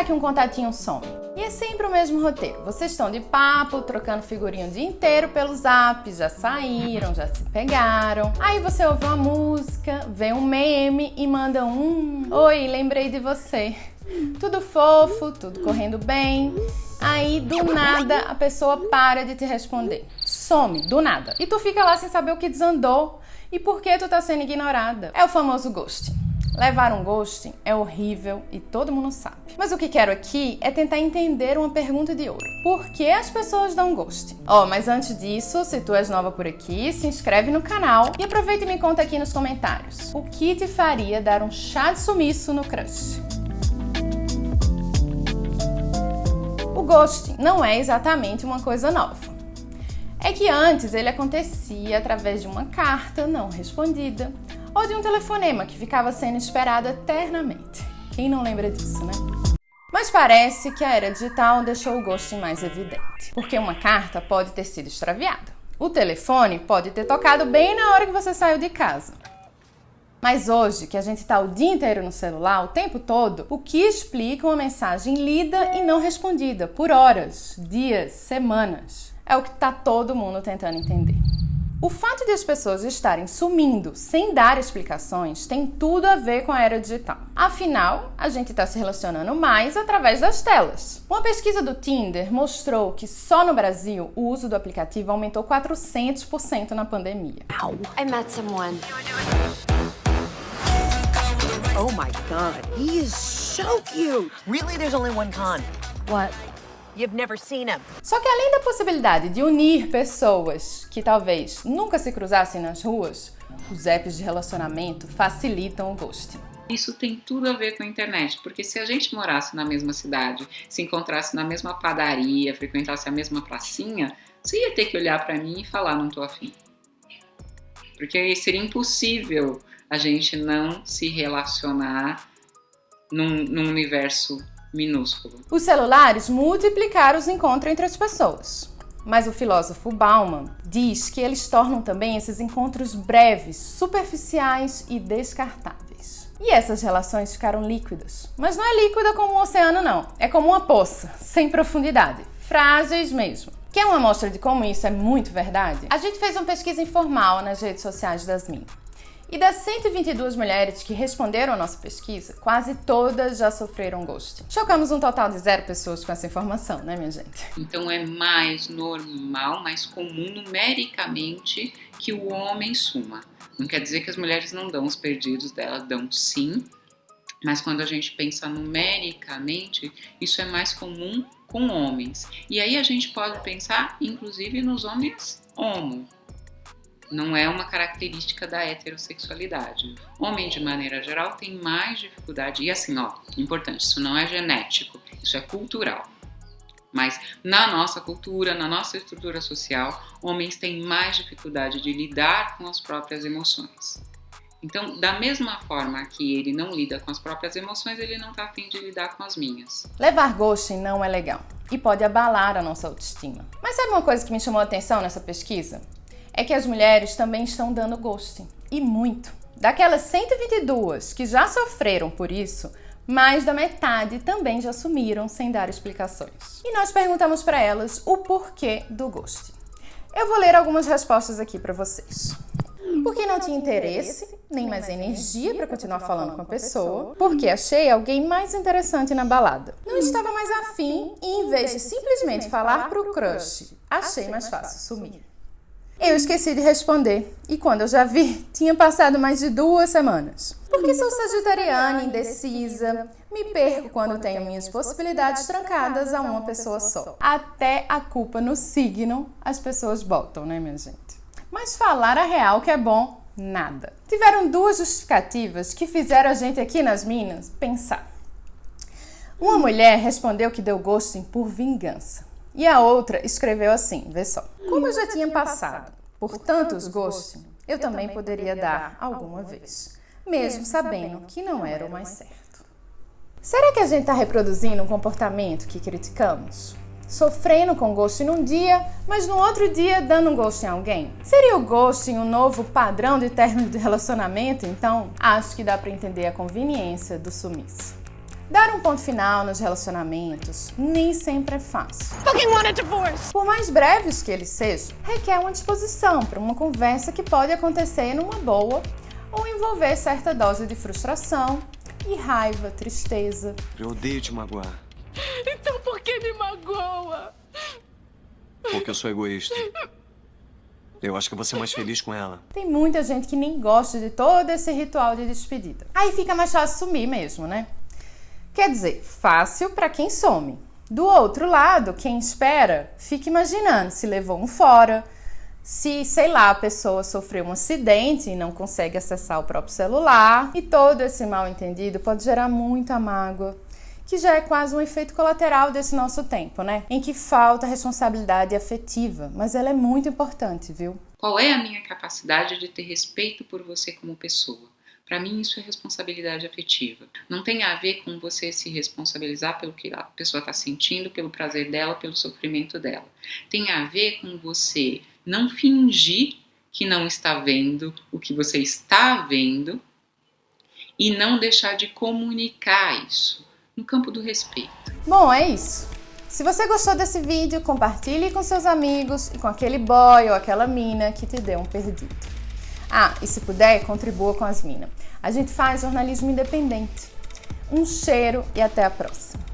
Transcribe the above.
será que um contatinho some? E é sempre o mesmo roteiro. Vocês estão de papo, trocando figurinha o dia inteiro pelo zap, já saíram, já se pegaram. Aí você ouve uma música, vê um meme e manda um Oi, lembrei de você. Tudo fofo, tudo correndo bem. Aí do nada a pessoa para de te responder. Some, do nada. E tu fica lá sem saber o que desandou e por que tu tá sendo ignorada. É o famoso ghosting. Levar um ghosting é horrível e todo mundo sabe. Mas o que quero aqui é tentar entender uma pergunta de ouro. Por que as pessoas dão ghosting? Oh, mas antes disso, se tu és nova por aqui, se inscreve no canal e aproveita e me conta aqui nos comentários. O que te faria dar um chá de sumiço no crush? O ghosting não é exatamente uma coisa nova. É que antes ele acontecia através de uma carta não respondida, ou de um telefonema que ficava sendo esperado eternamente. Quem não lembra disso, né? Mas parece que a era digital deixou o ghosting mais evidente, porque uma carta pode ter sido extraviada. O telefone pode ter tocado bem na hora que você saiu de casa. Mas hoje, que a gente está o dia inteiro no celular, o tempo todo, o que explica uma mensagem lida e não respondida por horas, dias, semanas? É o que está todo mundo tentando entender. O fato de as pessoas estarem sumindo sem dar explicações tem tudo a ver com a era digital. Afinal, a gente está se relacionando mais através das telas. Uma pesquisa do Tinder mostrou que só no Brasil o uso do aplicativo aumentou 400% na pandemia. Ow. I met someone. Oh my god, he is so cute. Really, there's only one con. What? You've never seen him. Só que além da possibilidade de unir pessoas que talvez nunca se cruzassem nas ruas, os apps de relacionamento facilitam o ghosting. Isso tem tudo a ver com a internet, porque se a gente morasse na mesma cidade, se encontrasse na mesma padaria, frequentasse a mesma pracinha, você ia ter que olhar para mim e falar não tô afim. Porque seria impossível a gente não se relacionar num, num universo minúsculo. Os celulares multiplicaram os encontros entre as pessoas. Mas o filósofo Bauman diz que eles tornam também esses encontros breves, superficiais e descartáveis. E essas relações ficaram líquidas. Mas não é líquida como um oceano, não. É como uma poça, sem profundidade. Frágeis mesmo. Quer uma amostra de como isso é muito verdade? A gente fez uma pesquisa informal nas redes sociais das Min. E das 122 mulheres que responderam à nossa pesquisa, quase todas já sofreram ghosting. Chocamos um total de zero pessoas com essa informação, né, minha gente? Então é mais normal, mais comum numericamente que o homem suma. Não quer dizer que as mulheres não dão os perdidos dela, dão sim, mas quando a gente pensa numericamente, isso é mais comum com homens. E aí a gente pode pensar, inclusive, nos homens homo, não é uma característica da heterossexualidade. Homem, de maneira geral, tem mais dificuldade, e assim, ó, importante, isso não é genético, isso é cultural. Mas na nossa cultura, na nossa estrutura social, homens têm mais dificuldade de lidar com as próprias emoções. Então, da mesma forma que ele não lida com as próprias emoções, ele não está afim de lidar com as minhas. Levar ghosting não é legal e pode abalar a nossa autoestima. Mas sabe uma coisa que me chamou a atenção nessa pesquisa? É que as mulheres também estão dando ghosting. E muito. Daquelas 122 que já sofreram por isso, mais da metade também já sumiram sem dar explicações. E nós perguntamos para elas o porquê do ghosting. Eu vou ler algumas respostas aqui para vocês. Porque não tinha interesse, nem mais energia para continuar falando com a pessoa. Porque achei alguém mais interessante na balada. Não estava mais afim e, em vez de simplesmente falar pro crush, achei mais fácil sumir. Eu esqueci de responder e quando eu já vi, tinha passado mais de duas semanas. Porque sou sagitariana, indecisa, me perco quando tenho minhas possibilidades trancadas a uma pessoa só. Até a culpa no signo as pessoas botam, né, minha gente? Mas falar a real que é bom, nada. Tiveram duas justificativas que fizeram a gente aqui nas Minas pensar. Uma mulher respondeu que deu ghosting por vingança. E a outra escreveu assim, vê só. Como eu já tinha passado por tantos gostos, eu também poderia dar alguma vez, mesmo sabendo que não era o mais certo. Será que a gente está reproduzindo um comportamento que criticamos? Sofrendo com ghosting num dia, mas no outro dia dando um ghosting a alguém? Seria o ghosting um novo padrão de término de relacionamento? Então, acho que dá para entender a conveniência do sumiço. Dar um ponto final nos relacionamentos nem sempre é fácil. Por mais breves que eles sejam, requer uma disposição para uma conversa que pode acontecer numa boa ou envolver certa dose de frustração e raiva, tristeza. Eu odeio te magoar. Então por que me magoa? Porque eu sou egoísta. Eu acho que vou ser mais feliz com ela. Tem muita gente que nem gosta de todo esse ritual de despedida. Aí fica mais fácil sumir mesmo, né? Quer dizer, fácil para quem some. Do outro lado, quem espera, fica imaginando se levou um fora, se, sei lá, a pessoa sofreu um acidente e não consegue acessar o próprio celular. E todo esse mal entendido pode gerar muita mágoa, que já é quase um efeito colateral desse nosso tempo, né? Em que falta responsabilidade afetiva, mas ela é muito importante, viu? Qual é a minha capacidade de ter respeito por você como pessoa? Para mim, isso é responsabilidade afetiva. Não tem a ver com você se responsabilizar pelo que a pessoa está sentindo, pelo prazer dela, pelo sofrimento dela. Tem a ver com você não fingir que não está vendo o que você está vendo e não deixar de comunicar isso no campo do respeito. Bom, é isso. Se você gostou desse vídeo, compartilhe com seus amigos e com aquele boy ou aquela mina que te deu um perdido. Ah, e se puder, contribua com as minas. A gente faz jornalismo independente. Um cheiro e até a próxima.